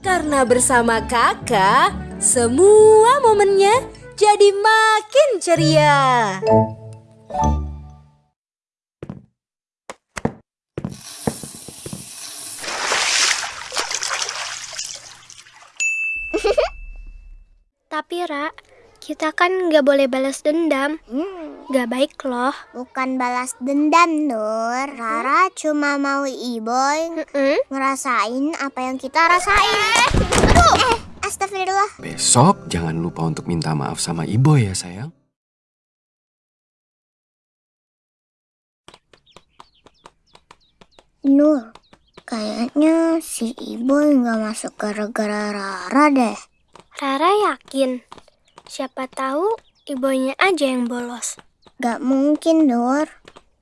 Karena bersama kakak, semua momennya jadi makin ceria. Tapi Ra, kita kan nggak boleh balas dendam. Nggak baik loh. Bukan balas dendam, Nur. Rara cuma mau Iboy Mm-mm. ngerasain apa yang kita rasain. Aduh, eh, astagfirullah. Besok jangan lupa untuk minta maaf sama Ibo ya sayang. Nur, kayaknya si Iboy nggak masuk gara-gara Rara deh. Rara yakin. Siapa tahu ibunya aja yang bolos. Gak mungkin, Nur.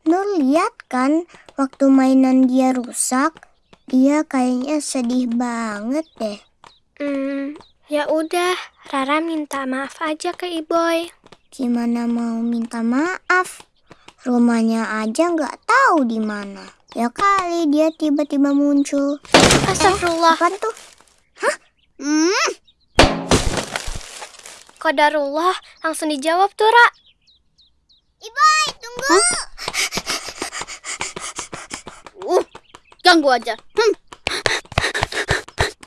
Nur lihat kan waktu mainan dia rusak, dia kayaknya sedih banget deh. Hmm, ya udah, Rara minta maaf aja ke Iboy. Gimana mau minta maaf? Rumahnya aja nggak tahu di mana. Ya kali dia tiba-tiba muncul. Astagfirullah. Apaan tuh? Hah? Hmm, Kodarullah, langsung dijawab tuh, Ra. Iboy, tunggu. Uh, ganggu aja. Hmm.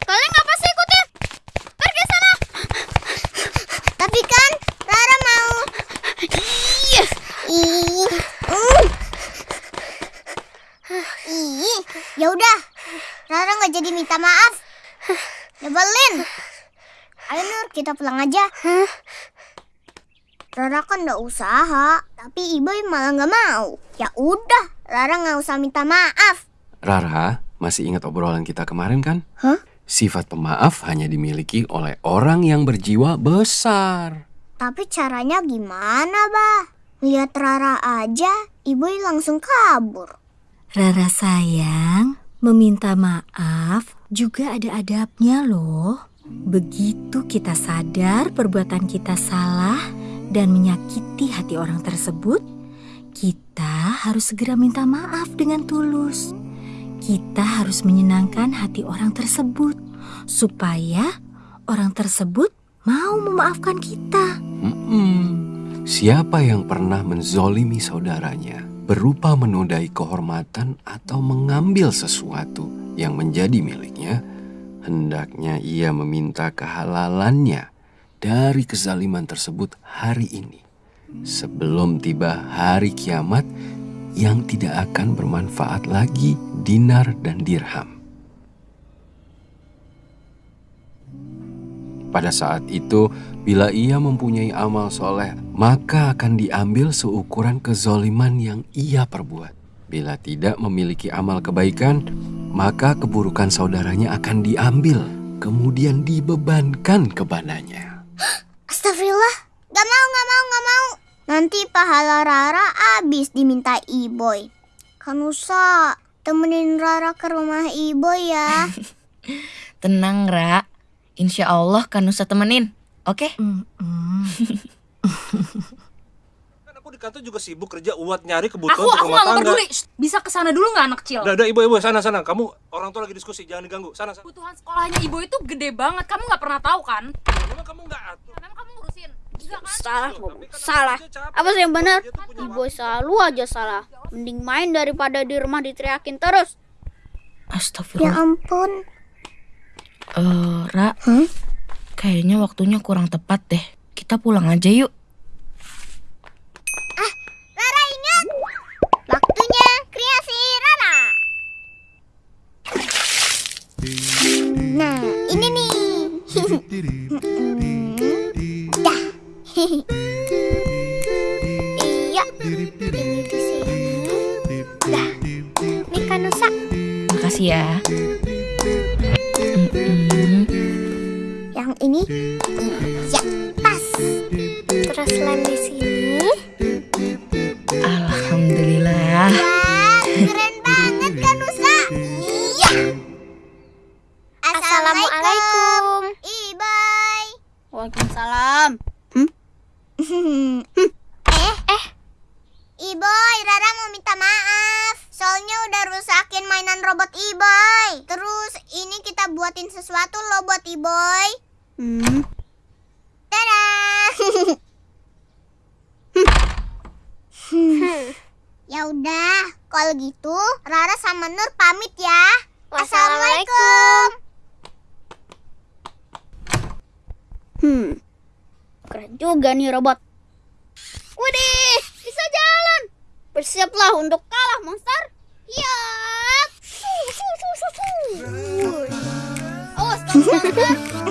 Kalian ngapa sih ikutin? Pergi sana. Tapi kan Rara mau. Iya. Ih. Uh. Ih, ya udah. Rara nggak jadi minta maaf. Nyebelin. Ayo Nur, kita pulang aja. Rara kan udah usaha, tapi Iboy malah nggak mau. Ya udah, Rara nggak usah minta maaf. Rara, masih ingat obrolan kita kemarin kan? Hah? Sifat pemaaf hanya dimiliki oleh orang yang berjiwa besar. Tapi caranya gimana, Bah? Lihat Rara aja, Iboy langsung kabur. Rara sayang, meminta maaf juga ada adabnya loh. Begitu kita sadar perbuatan kita salah dan menyakiti hati orang tersebut, kita harus segera minta maaf dengan tulus. Kita harus menyenangkan hati orang tersebut supaya orang tersebut mau memaafkan kita. Mm-mm. Siapa yang pernah menzolimi saudaranya berupa menodai kehormatan atau mengambil sesuatu yang menjadi miliknya, hendaknya ia meminta kehalalannya dari kezaliman tersebut hari ini. Sebelum tiba hari kiamat yang tidak akan bermanfaat lagi dinar dan dirham. Pada saat itu, bila ia mempunyai amal soleh, maka akan diambil seukuran kezoliman yang ia perbuat. Bila tidak memiliki amal kebaikan, maka keburukan saudaranya akan diambil, kemudian dibebankan kepadanya. Astagfirullah, gak mau, gak mau, gak mau. Nanti pahala Rara habis diminta Iboy. Kanusa, temenin Rara ke rumah Iboy ya. Tenang, Ra. Insya Allah kan Nusa temenin. Oke? Mm-mm. Kan aku di kantor juga sibuk kerja buat nyari kebutuhan Aku untuk aku rumah tangga. peduli. Bisa ke sana dulu nggak anak kecil? Udah, udah, ibu, ibu, sana, sana. Kamu orang tua lagi diskusi, jangan diganggu. Sana, sana. Kebutuhan sekolahnya ibu itu gede banget. Kamu nggak pernah tahu kan? Memang kamu ngurusin. Kan? Salah ngomong. kan Salah. Apa sih yang benar? Ibu selalu aja salah. Mending main daripada di rumah diteriakin terus. ya Astagfirullah. ampun. Eh, Ra. Hah? Kayaknya waktunya kurang tepat deh. Kita pulang aja yuk. Rara ingat. Waktunya kreasi Rara. Nah, ini nih. Ini di sini. Dah. Nih Kanusa. Makasih ya. Yang ini. Ya, pas. Terus lem di sini. Alhamdulillah. Wah, keren banget Kanusa. Iya. Assalamualaikum. Ibai. Waalaikumsalam. eh. Iboy, Rara mau minta maaf. Soalnya udah ngerusakin mainan robot Iboy. Terus ini kita buatin sesuatu loh buat Iboy. Hmm. Dadah. ya udah, kalau gitu Rara sama Nur pamit ya. Assalamualaikum. Hmm. Keren juga nih robot. Widih. Bersiaplah untuk kalah, monster. Ya. Su, su, su, su, su. Awas jangan.